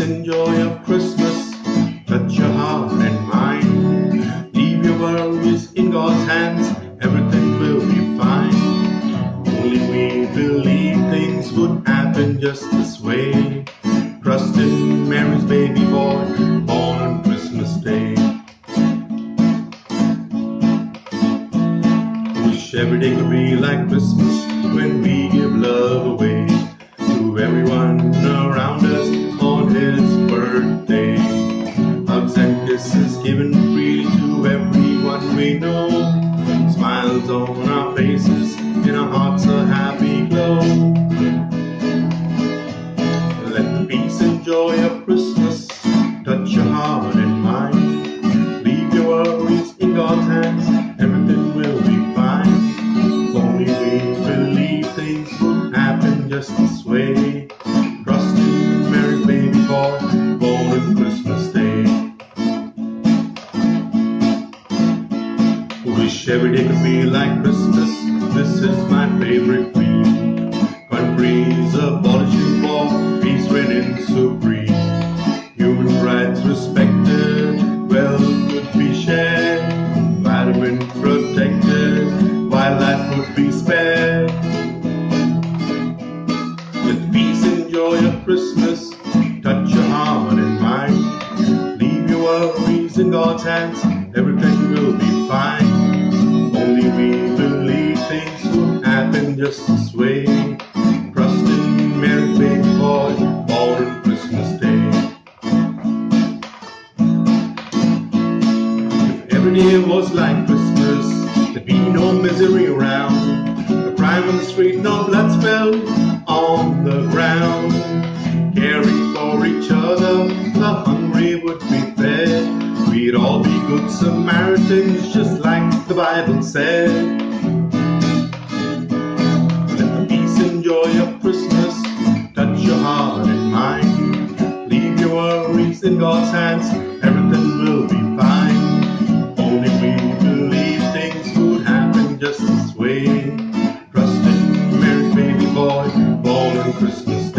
enjoy joy of Christmas, touch your heart and mind. Leave your worries in God's hands, everything will be fine. Only we believe things would happen just this way. Trust in Mary's baby boy, born on Christmas Day. Wish every day could be like Christmas when we give love away. Smiles on our faces, in our hearts a happy glow. Let the peace and joy of Christmas touch your heart and mind. Leave your worries in God's hands, everything will be fine. If only we believe things would happen just this way. Trust in Mary's baby boy, born on Christmas Wish every day could be like Christmas. This is my favorite creed. Countries abolishing war, peace reigning supreme. Human rights respected, wealth would be shared, environment protected, wildlife would be spared. With peace and joy of Christmas, touch your heart and mind. Leave your worries in God's hands, everything will be fine. Just this way. Trust in Mary's baby boy, born on Christmas Day. If every day was like Christmas, there'd be no misery around. No crime on the street, no blood spilled on the ground. Caring for each other, the hungry would be fed. We'd all be good Samaritans, just like the Bible said. In God's hands, everything will be fine. Only we believe things would happen just this way. Trust in Mary's baby boy, born on Christmas